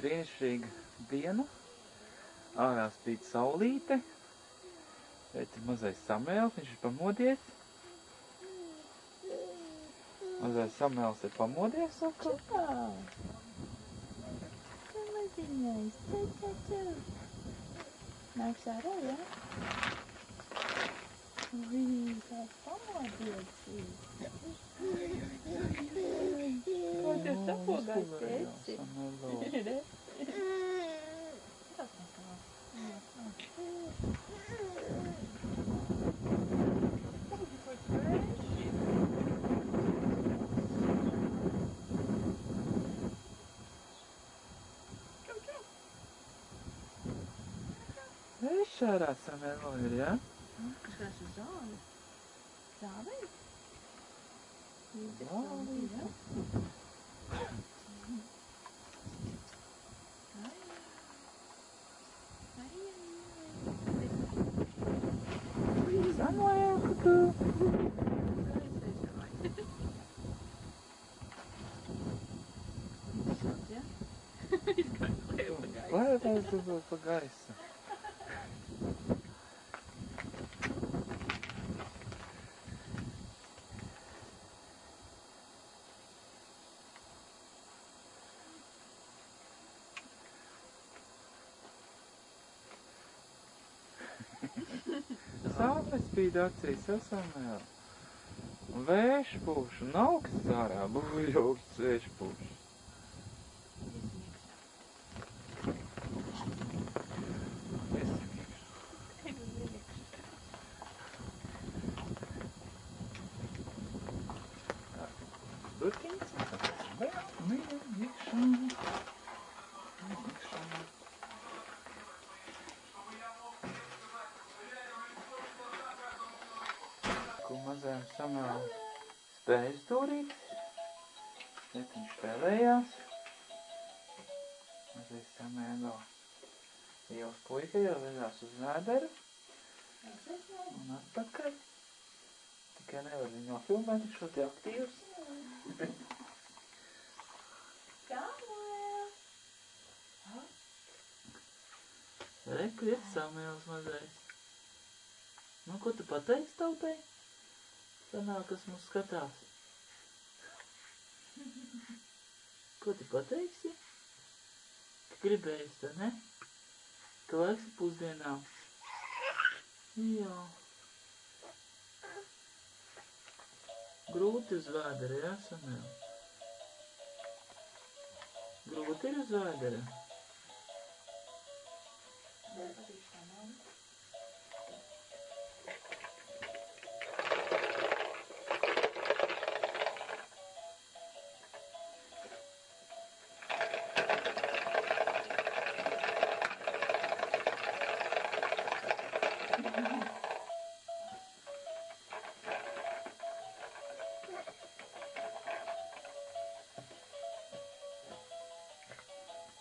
brīnišķīga diena. Ārā spīd saulīte. Šeit ir mazais samēls, viņš ir pamodies. Mazais samēls ir pamodies. Čau! Čau, maziņais! Čau, čau, čau! Nāks ārā, jā? Ui, kā pamodies! Ko tu sapogājis, tēci? Samēlo. Re? Eš ārā samēlo ir, jā? Kas kāds uz zāli? Zāli? Zāli, jā. Samēl, ka tu. Lai tas tu būtu pa gaisu. Saule spīd acīs, esam vēl. Vējš pūš, un augsts ārā, buļ augsts vējš pūš. Mīļa, iekšā. Iekšā. Ko mazajam samēl spēja stūrīt. Šeit viņš spēlējās. Mazais samēlo. Ielas puika jau vedās uz vēderu. Un atpakaļ. Tikai nevar viņu nofilmēt, viņš ļoti aktīvs. Re, kur ir samēls mazais? Nu, ko tu pateiksi tautai? Sanāk, kas mums skatās. Ko tu pateiksi? Ka gribējies, tā ne? Ka laiks ir pusdienām. Jā. Grūti uz vēdera, jā, Samēl? Grūti ir uz vēdera.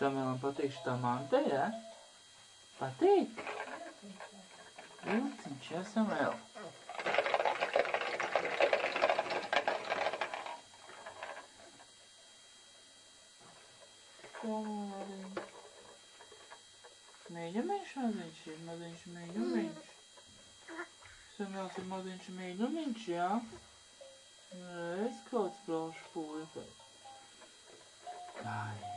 Samēlam patīk šitā mantē, jā? Patīk? Vilciņš, jā, Samēl? Samēliņ. Mīļumiņš maziņš ir, maziņš mīļumiņš. Samēls ir maziņš mīļumiņš, jā? Es kāds braušu puikai. Ai. Ai,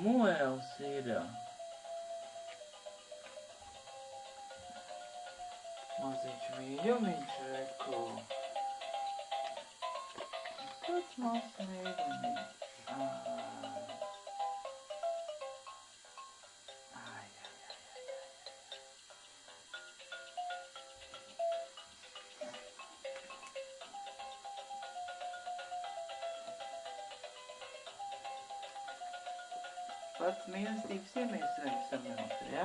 Samuēls ir. Maziņš mīļumiņš, reku. Kāds mazs mīļumiņš. Pats mīlestības iemīlējums samēls, jā?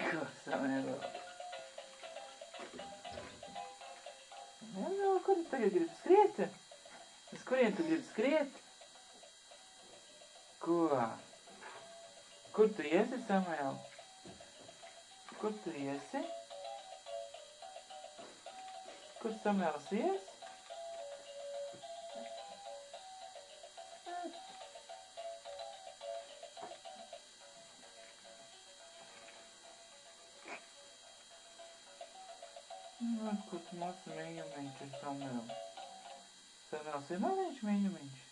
Ko samēl? Jā, jā, kur tu tagad gribi skriet? Uz kurien tu gribi skriet? Ko? Kur tu iesi, Samuēl? Kur tu iesi? Kur Samuels ies? Nu, kur tu mazs mīļumiņš ir Samuels? Samuels ir maziņš mīļumiņš? Moziņš,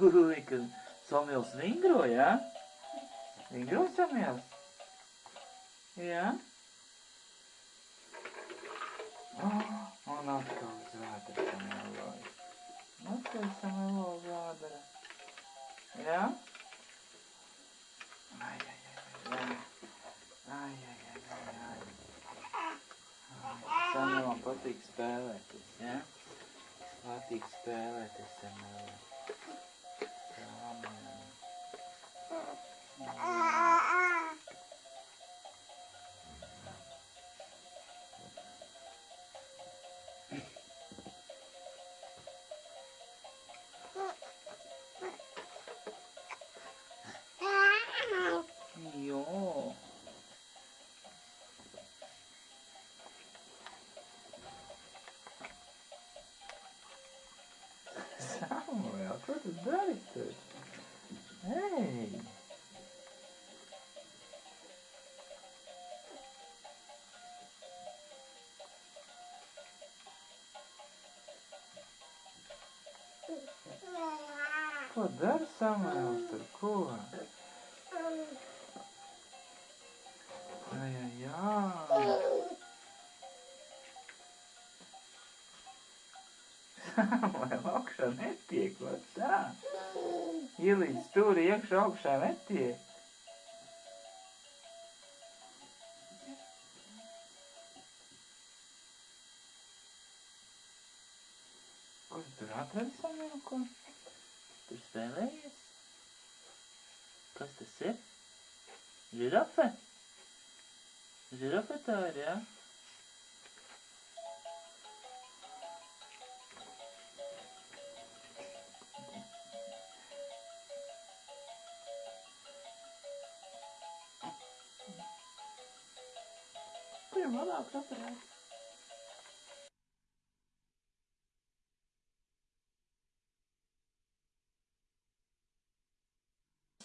Ui, ka Samuels vingro, jā? Vingro Samuels? Jā? Oh, un atkal zvēdra Samueloja. Atkal Samuelo zvēdra. Jā? Ai, ai, ai, ai. Ai, ai, ai, ai, ai. Samuelam patīk spēlēties, jā? Patīk spēlēties Samuelam. Ko dari Samuels tur? Ko? Ai, ai, ai. Samuel, augšā netiek, vai tā? Ielīdz stūri iekšā augšā netiek. Ko tu tur atradi Samuel, ko? Tur spēlējies? Kas tas ir? Žirafe? Žirafe tā ir, jā? Kur ir labāks aparāts?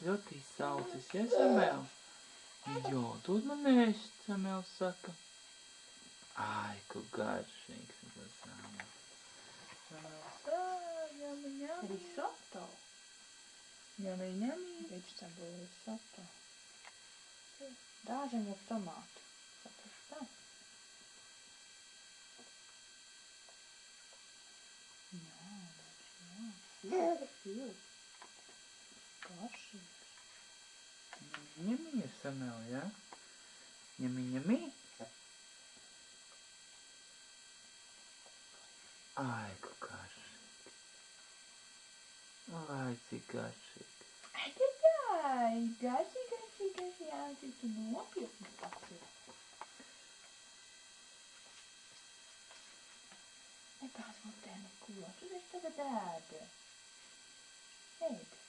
Ļoti izsaucis, ja Samuel? Jo, dod man ēst, Samuels saka. Ai, ko garšīgs tas Samuels. Samuels, ā, ņemi, ņemi. Risotto. Ņemi, ņemi. Vegetable risotto. Dāžiņu ar tomātu. Sapraši tā? Jā, jā. Silts. Garšīgs. Ņemi, Samuel, ja? Ņemi, ņemi. Ai, ko garšīgs. Ai, cik garšīgs. Ai, tā, garšīgi, garšīgi, garšīgi, jā, cik tu nopietni tas ir. Nekās mutē neko, tu taču tagad ēdi. Ēdi.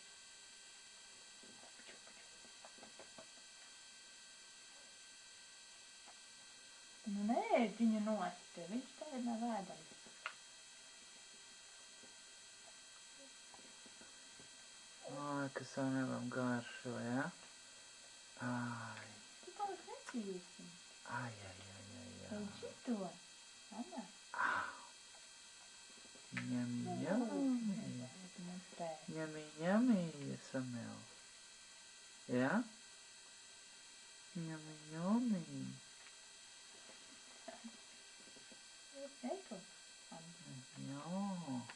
Nu nē, viņa nost, viņš tagad nav ēdams. Ai, kas Samuelam garšo, ja? Ai, Tu paliek necīsi. ai, ai, ai, ai, ai. Ej šito. Anna. Ņemi, ņemi. Mutē. Ņemi, ņemi, Samuel. Ja? Ņemi, ņemi. Eko. Anna. Jā.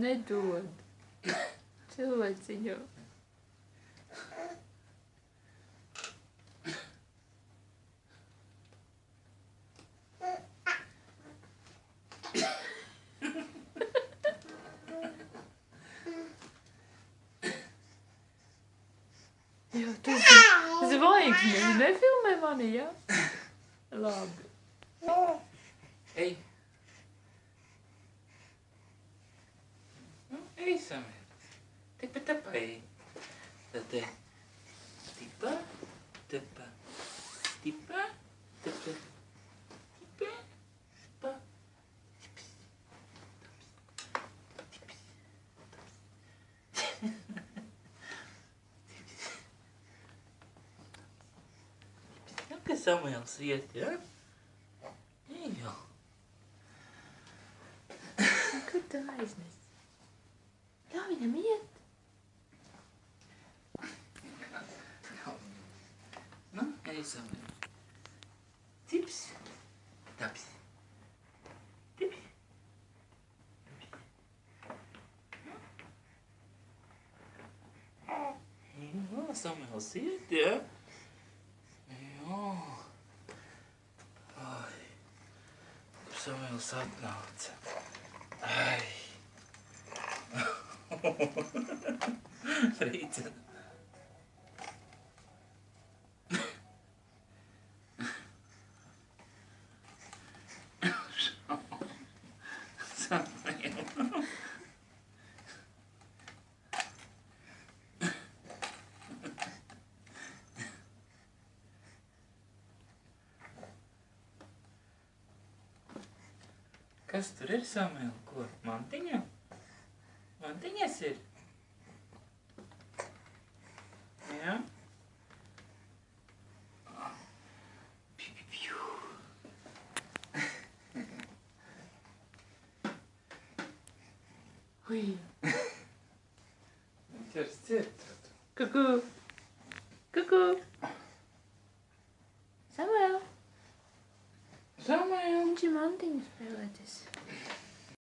내 좋은 좋은 진요 Det var egentlig, men det filmer man igjen. Lab. Hei. Tepa, tepa, ej. Tad te. Tipa, tepa. Tipa, tepa. Tipa, pa. Nu, ka Samuels iet, ja? Ej jau. Kur tu aiznes? Ļauj viņam iet. Nu, ej, Samuel. Tips. Taps. Tips. Jā, Samuels iet, ja? Jā. Ai. Samuels atnāca? Ai. Samuel. Kas tur ir, Samuel? Ko? Mantiņa? adı nesil. Ya. Ой. Сердце. Какую?